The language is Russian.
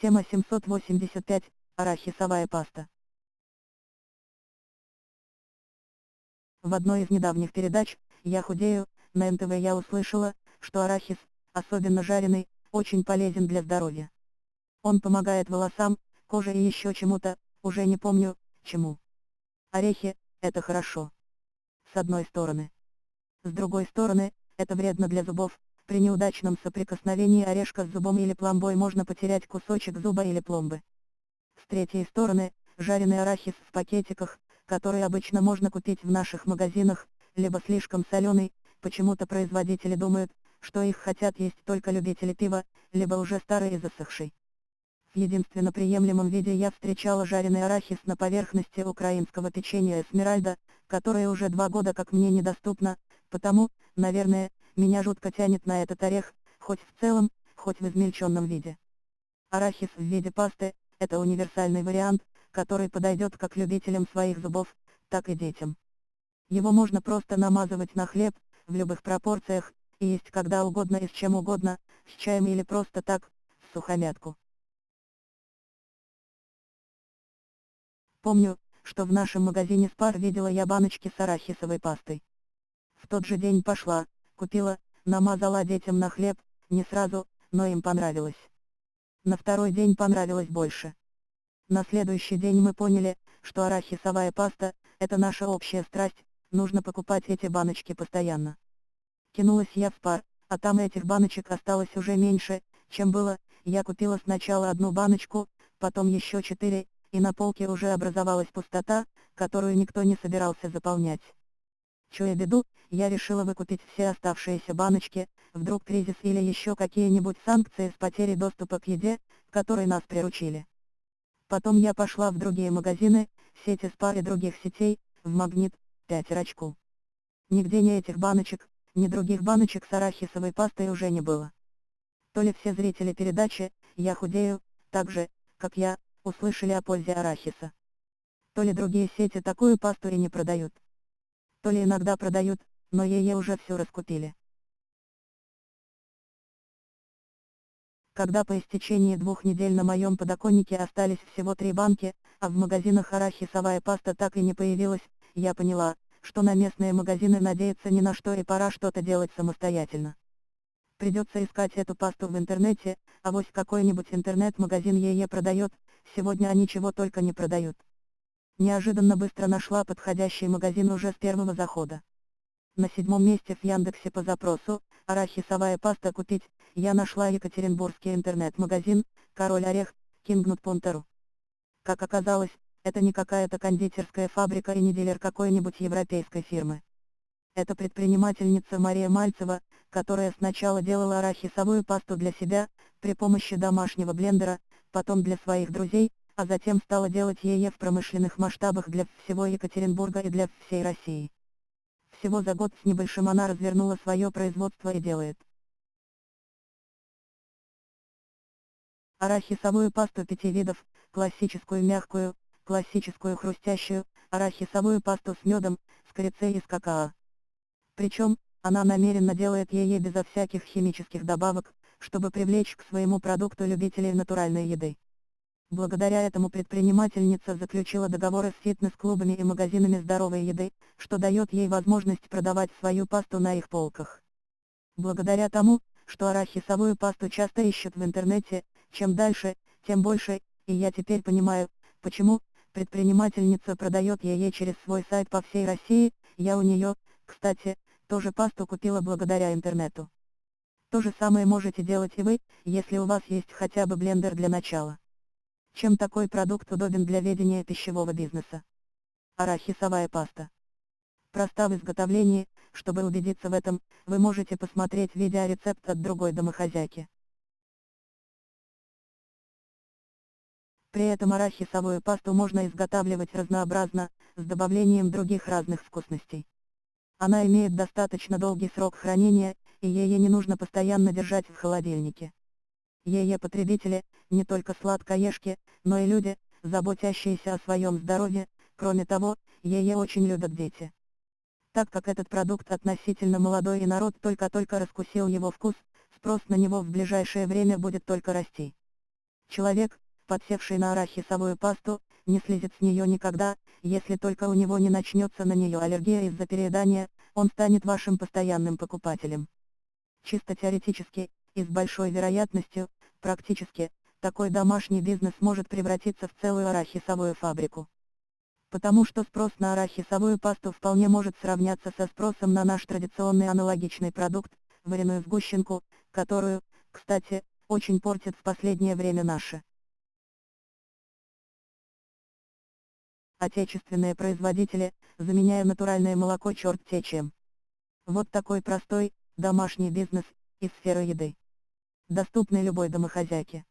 Тема 785. Арахисовая паста. В одной из недавних передач «Я худею» на НТВ я услышала, что арахис, особенно жареный, очень полезен для здоровья. Он помогает волосам, коже и еще чему-то, уже не помню, чему. Орехи – это хорошо. С одной стороны. С другой стороны, это вредно для зубов, при неудачном соприкосновении орешка с зубом или пломбой можно потерять кусочек зуба или пломбы. С третьей стороны, жареный арахис в пакетиках, который обычно можно купить в наших магазинах, либо слишком соленый, почему-то производители думают, что их хотят есть только любители пива, либо уже старый и засохший. В единственно приемлемом виде я встречала жареный арахис на поверхности украинского печенья Эсмеральда, которое уже два года как мне недоступно, потому, наверное, меня жутко тянет на этот орех, хоть в целом, хоть в измельченном виде. Арахис в виде пасты – это универсальный вариант, который подойдет как любителям своих зубов, так и детям. Его можно просто намазывать на хлеб, в любых пропорциях, и есть когда угодно и с чем угодно, с чаем или просто так, в сухомятку. Помню, что в нашем магазине Спар видела я баночки с арахисовой пастой. В тот же день пошла, Купила, намазала детям на хлеб, не сразу, но им понравилось. На второй день понравилось больше. На следующий день мы поняли, что арахисовая паста – это наша общая страсть, нужно покупать эти баночки постоянно. Кинулась я в пар, а там этих баночек осталось уже меньше, чем было, я купила сначала одну баночку, потом еще четыре, и на полке уже образовалась пустота, которую никто не собирался заполнять. Чуя беду, я решила выкупить все оставшиеся баночки, вдруг кризис или еще какие-нибудь санкции с потерей доступа к еде, которой нас приручили. Потом я пошла в другие магазины, сети спар и других сетей, в Магнит, пятерочку. Нигде ни этих баночек, ни других баночек с арахисовой пастой уже не было. То ли все зрители передачи «Я худею», так же, как я, услышали о пользе арахиса. То ли другие сети такую пасту и не продают то ли иногда продают, но ее уже все раскупили. Когда по истечении двух недель на моем подоконнике остались всего три банки, а в магазинах арахисовая паста так и не появилась, я поняла, что на местные магазины надеяться ни на что и пора что-то делать самостоятельно. Придется искать эту пасту в интернете, а вось какой-нибудь интернет-магазин ее продает, сегодня они чего только не продают. Неожиданно быстро нашла подходящий магазин уже с первого захода. На седьмом месте в Яндексе по запросу «Арахисовая паста купить» я нашла Екатеринбургский интернет-магазин «Король Орех», Кингнут Пунтеру. Как оказалось, это не какая-то кондитерская фабрика и не дилер какой-нибудь европейской фирмы. Это предпринимательница Мария Мальцева, которая сначала делала арахисовую пасту для себя, при помощи домашнего блендера, потом для своих друзей, а затем стала делать ее в промышленных масштабах для всего Екатеринбурга и для всей России. Всего за год с небольшим она развернула свое производство и делает. Арахисовую пасту пяти видов, классическую мягкую, классическую хрустящую, арахисовую пасту с медом, с корицей и с какао. Причем, она намеренно делает ее безо всяких химических добавок, чтобы привлечь к своему продукту любителей натуральной еды. Благодаря этому предпринимательница заключила договоры с фитнес-клубами и магазинами здоровой еды, что дает ей возможность продавать свою пасту на их полках. Благодаря тому, что арахисовую пасту часто ищут в интернете, чем дальше, тем больше, и я теперь понимаю, почему, предпринимательница продает ее через свой сайт по всей России, я у нее, кстати, тоже пасту купила благодаря интернету. То же самое можете делать и вы, если у вас есть хотя бы блендер для начала. Чем такой продукт удобен для ведения пищевого бизнеса? Арахисовая паста. Проста в изготовлении, чтобы убедиться в этом, вы можете посмотреть видеорецепт от другой домохозяйки. При этом арахисовую пасту можно изготавливать разнообразно, с добавлением других разных вкусностей. Она имеет достаточно долгий срок хранения, и ее не нужно постоянно держать в холодильнике. Ее потребители, не только сладкоежки, но и люди, заботящиеся о своем здоровье, кроме того, ее очень любят дети. Так как этот продукт относительно молодой и народ только-только раскусил его вкус, спрос на него в ближайшее время будет только расти. Человек, подсевший на арахисовую пасту, не слезет с нее никогда, если только у него не начнется на нее аллергия из-за переедания, он станет вашим постоянным покупателем. Чисто теоретически, и с большой вероятностью, практически, такой домашний бизнес может превратиться в целую арахисовую фабрику. Потому что спрос на арахисовую пасту вполне может сравняться со спросом на наш традиционный аналогичный продукт, вареную сгущенку, которую, кстати, очень портят в последнее время наши. Отечественные производители, заменяя натуральное молоко черт те чем. Вот такой простой, домашний бизнес, из сферы еды. Доступный любой домохозяйке.